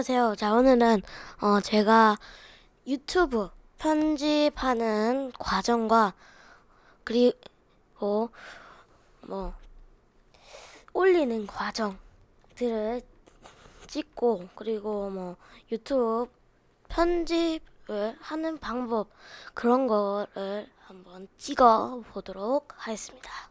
안녕하세요. 자, 오늘은 어, 제가 유튜브 편집하는 과정과 그리고 뭐 올리는 과정들을 찍고 그리고 뭐 유튜브 편집을 하는 방법 그런 거를 한번 찍어 보도록 하겠습니다.